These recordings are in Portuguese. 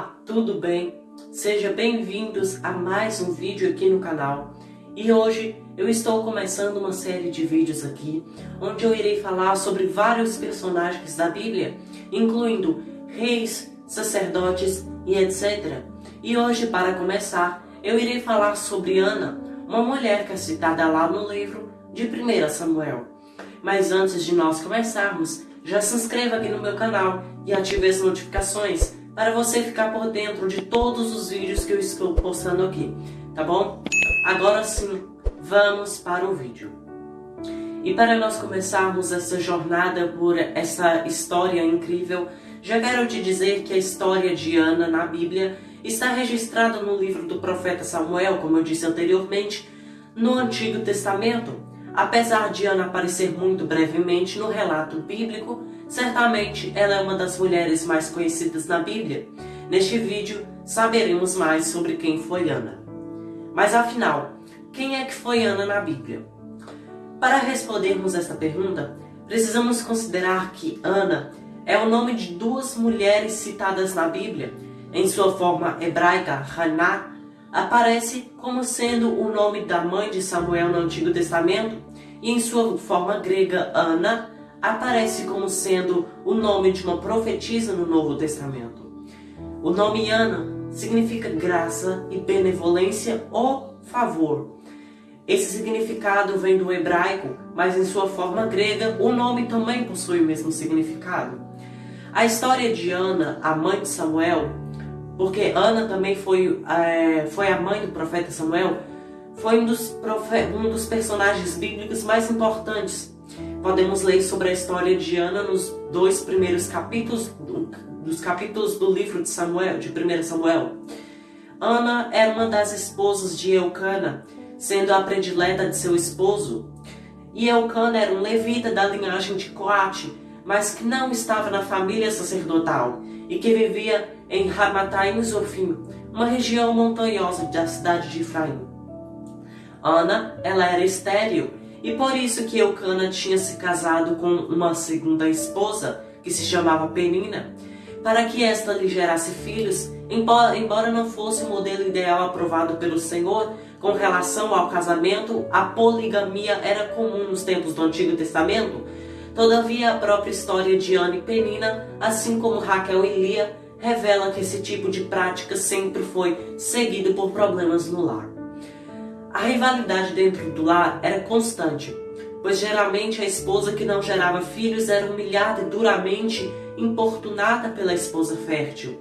tudo bem? Sejam bem-vindos a mais um vídeo aqui no canal. E hoje eu estou começando uma série de vídeos aqui, onde eu irei falar sobre vários personagens da Bíblia, incluindo reis, sacerdotes e etc. E hoje, para começar, eu irei falar sobre Ana, uma mulher que é citada lá no livro de 1 Samuel. Mas antes de nós começarmos, já se inscreva aqui no meu canal e ative as notificações para você ficar por dentro de todos os vídeos que eu estou postando aqui, tá bom? Agora sim, vamos para o vídeo. E para nós começarmos essa jornada por essa história incrível, já quero te dizer que a história de Ana na Bíblia está registrada no livro do profeta Samuel, como eu disse anteriormente, no Antigo Testamento. Apesar de Ana aparecer muito brevemente no relato bíblico, certamente ela é uma das mulheres mais conhecidas na Bíblia. Neste vídeo, saberemos mais sobre quem foi Ana. Mas afinal, quem é que foi Ana na Bíblia? Para respondermos esta pergunta, precisamos considerar que Ana é o nome de duas mulheres citadas na Bíblia. Em sua forma hebraica, Haná, aparece como sendo o nome da mãe de Samuel no Antigo Testamento, e em sua forma grega, Ana, aparece como sendo o nome de uma profetisa no Novo Testamento. O nome Ana significa graça e benevolência ou favor. Esse significado vem do hebraico, mas em sua forma grega, o nome também possui o mesmo significado. A história de Ana, a mãe de Samuel, porque Ana também foi, é, foi a mãe do profeta Samuel, foi um dos, um dos personagens bíblicos mais importantes. Podemos ler sobre a história de Ana nos dois primeiros capítulos dos capítulos do livro de Samuel, de 1 Samuel. Ana era uma das esposas de Eucana, sendo a predileta de seu esposo. E Eucana era um levita da linhagem de Coate, mas que não estava na família sacerdotal e que vivia em Ramataim Zofim, uma região montanhosa da cidade de Efraim. Ana, ela era estéril, e por isso que Eucana tinha se casado com uma segunda esposa, que se chamava Penina, para que esta lhe gerasse filhos, embora, não fosse o modelo ideal aprovado pelo Senhor com relação ao casamento, a poligamia era comum nos tempos do Antigo Testamento. Todavia, a própria história de Ana e Penina, assim como Raquel e Lia, revela que esse tipo de prática sempre foi seguido por problemas no lar. A rivalidade dentro do lar era constante, pois geralmente a esposa que não gerava filhos era humilhada e duramente importunada pela esposa fértil.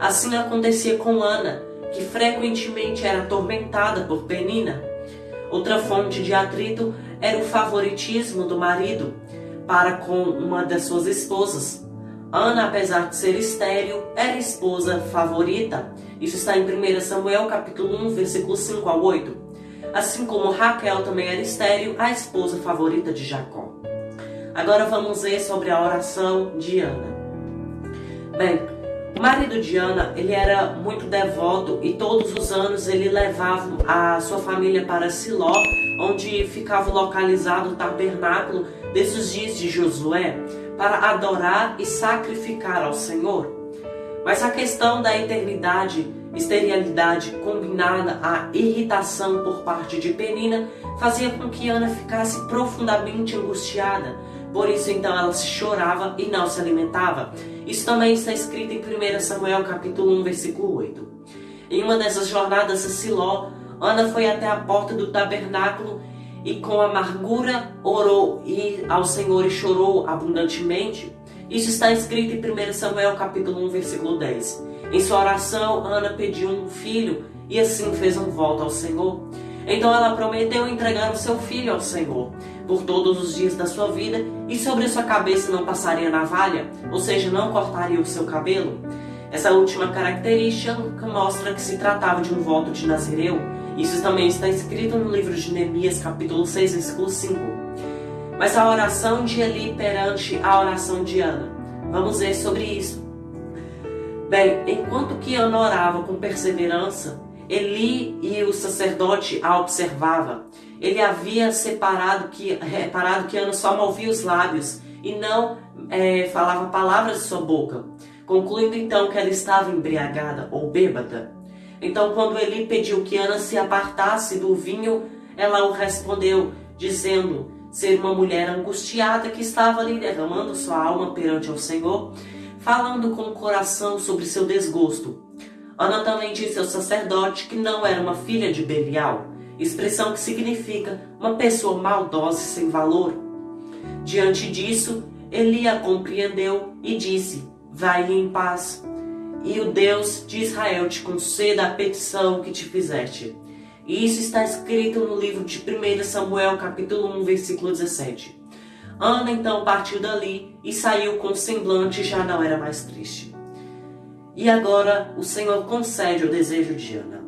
Assim acontecia com Ana, que frequentemente era atormentada por Penina. Outra fonte de atrito era o favoritismo do marido para com uma das suas esposas, Ana, apesar de ser estéril, era esposa favorita. Isso está em 1 Samuel capítulo 1, versículo 5 a 8. Assim como Raquel também era estéril, a esposa favorita de Jacó. Agora vamos ver sobre a oração de Ana. Bem, o marido de Ana, ele era muito devoto e todos os anos ele levava a sua família para Siló, onde ficava localizado o tabernáculo desses dias de Josué, para adorar e sacrificar ao Senhor. Mas a questão da eternidade, esterilidade combinada à irritação por parte de Penina fazia com que Ana ficasse profundamente angustiada. Por isso então ela chorava e não se alimentava. Isso também está escrito em 1 Samuel capítulo 1, versículo 8. Em uma dessas jornadas a Siló, Ana foi até a porta do tabernáculo e com amargura orou e ao Senhor e chorou abundantemente. Isso está escrito em 1 Samuel capítulo 1, versículo 10. Em sua oração, Ana pediu um filho e assim fez um voto ao Senhor. Então ela prometeu entregar o seu filho ao Senhor por todos os dias da sua vida e sobre sua cabeça não passaria navalha, ou seja, não cortaria o seu cabelo. Essa última característica mostra que se tratava de um voto de Nazireu, isso também está escrito no livro de Neemias, capítulo 6, versículo 5. Mas a oração de Eli perante a oração de Ana. Vamos ver sobre isso. Bem, enquanto que Ana orava com perseverança, Eli e o sacerdote a observava. Ele havia separado que, reparado que Ana só movia os lábios e não é, falava palavras de sua boca. concluindo então que ela estava embriagada ou bêbada. Então, quando Eli pediu que Ana se apartasse do vinho, ela o respondeu, dizendo ser uma mulher angustiada que estava ali derramando sua alma perante o Senhor, falando com o coração sobre seu desgosto. Ana também disse ao sacerdote que não era uma filha de Belial, expressão que significa uma pessoa maldosa e sem valor. Diante disso, Eli a compreendeu e disse: Vai em paz, e o Deus de Israel te conceda a petição que te fizeste. E isso está escrito no livro de 1 Samuel, capítulo 1, versículo 17. Ana então partiu dali e saiu com semblante já não era mais triste. E agora o Senhor concede o desejo de Ana.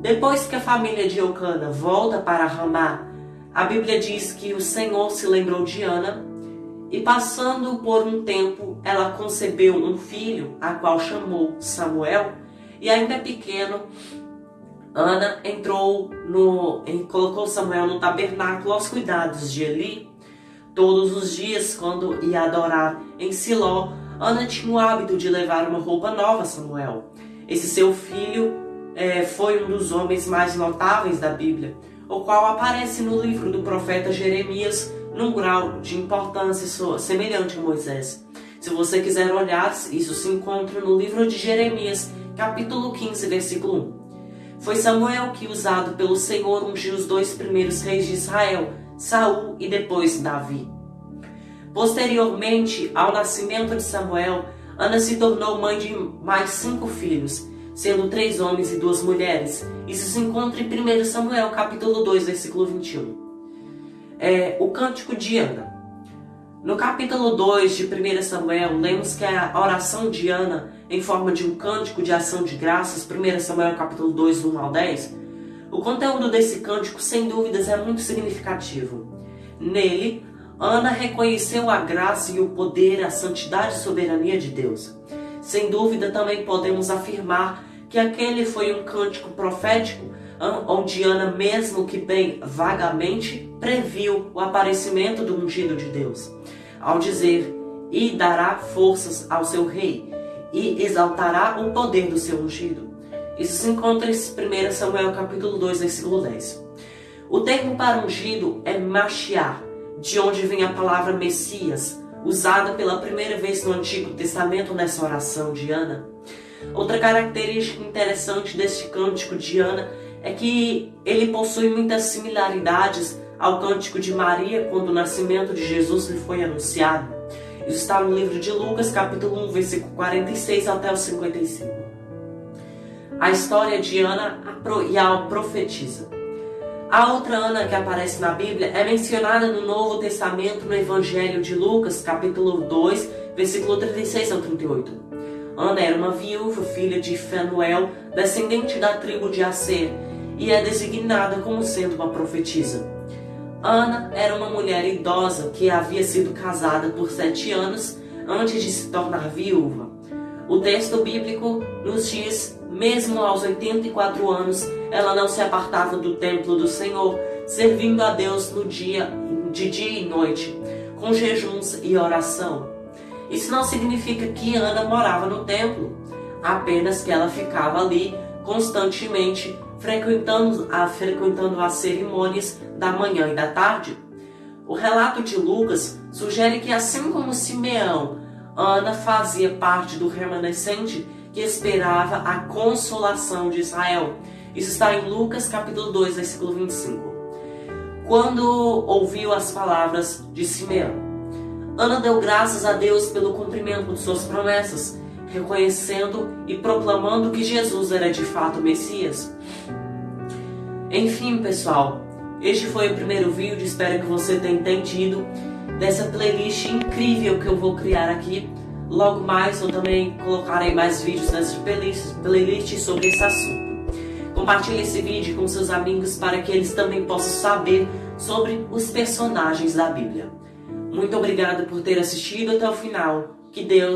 Depois que a família de Eucana volta para Ramá, a Bíblia diz que o Senhor se lembrou de Ana e passando por um tempo ela concebeu um filho, a qual chamou Samuel, e ainda pequeno Ana entrou no, colocou Samuel no tabernáculo aos cuidados de Eli. Todos os dias, quando ia adorar em Siló, Ana tinha o hábito de levar uma roupa nova a Samuel. Esse seu filho é, foi um dos homens mais notáveis da Bíblia, o qual aparece no livro do profeta Jeremias num grau de importância semelhante a Moisés. Se você quiser olhar, isso se encontra no livro de Jeremias, capítulo 15, versículo 1. Foi Samuel que, usado pelo Senhor, ungiu os dois primeiros reis de Israel, Saul e depois Davi. Posteriormente ao nascimento de Samuel, Ana se tornou mãe de mais cinco filhos, sendo três homens e duas mulheres. Isso se encontra em 1 Samuel, capítulo 2, versículo 21. É, o Cântico de Ana. No capítulo 2 de 1 Samuel, lemos que a oração de Ana, em forma de um cântico de ação de graças, 1 Samuel capítulo 2, 1 ao 10, o conteúdo desse cântico, sem dúvidas, é muito significativo. Nele, Ana reconheceu a graça e o poder, a santidade e soberania de Deus. Sem dúvida, também podemos afirmar que aquele foi um cântico profético onde Ana, mesmo que bem vagamente, previu o aparecimento do ungido de Deus, ao dizer: E dará forças ao seu rei, e exaltará o poder do seu ungido. Isso se encontra em 1 Samuel capítulo 2, versículo 10. O termo para ungido é Mashiach, de onde vem a palavra Messias, usada pela primeira vez no Antigo Testamento nessa oração de Ana. Outra característica interessante deste cântico de Ana é que ele possui muitas similaridades ao cântico de Maria quando o nascimento de Jesus lhe foi anunciado. Isso está no livro de Lucas, capítulo 1, versículo 46 até o 55. A história de Ana e a profetiza. A outra Ana que aparece na Bíblia é mencionada no Novo Testamento no Evangelho de Lucas, capítulo 2, versículo 36 ao 38. Ana era uma viúva, filha de Fanuel, descendente da tribo de Aser, e é designada como sendo uma profetisa. Ana era uma mulher idosa que havia sido casada por sete anos antes de se tornar viúva. O texto bíblico nos diz, mesmo aos 84 anos, ela não se apartava do templo do Senhor, servindo a Deus no dia, de dia e noite, com jejuns e oração. Isso não significa que Ana morava no templo, apenas que ela ficava ali constantemente frequentando, a, frequentando as cerimônias da manhã e da tarde. O relato de Lucas sugere que, assim como Simeão, Ana fazia parte do remanescente que esperava a consolação de Israel. Isso está em Lucas capítulo 2, versículo 25. Quando ouviu as palavras de Simeão, Ana deu graças a Deus pelo cumprimento de suas promessas reconhecendo e proclamando que Jesus era de fato o Messias. Enfim, pessoal, este foi o primeiro vídeo, espero que você tenha entendido dessa playlist incrível que eu vou criar aqui. Logo mais eu também colocarei mais vídeos nessa playlist, playlist sobre esse assunto. Compartilhe esse vídeo com seus amigos para que eles também possam saber sobre os personagens da Bíblia. Muito obrigado por ter assistido até o final. Que Deus